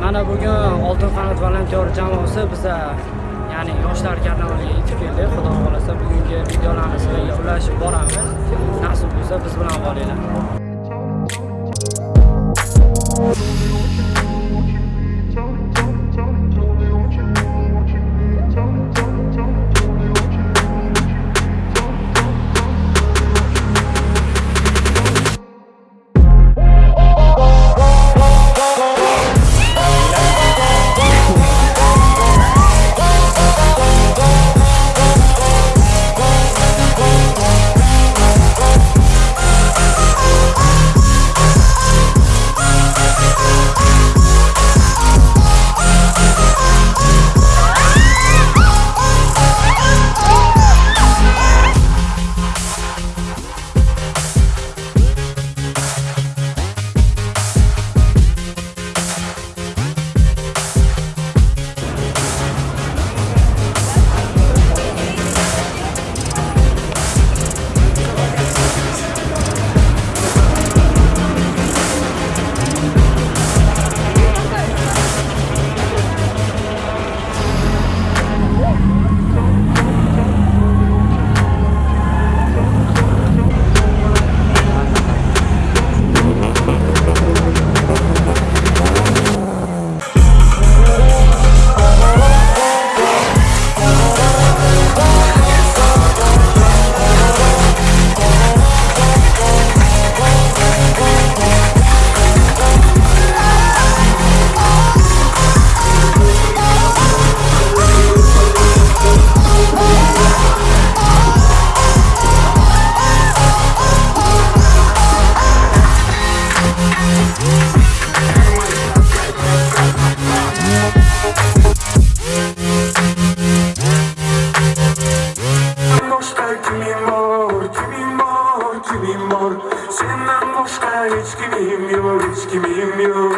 mana bugun oltin qanot volontyor jamoasi biza ya'ni yoshlar karnavaliga yetib keldik xudo xohlasa bugungi videolarni sizlarga ulashib boramiz. Nasib bo'lsa biz bilan qolinglar. hiç gibiyim yo, hiç gibiyim yo.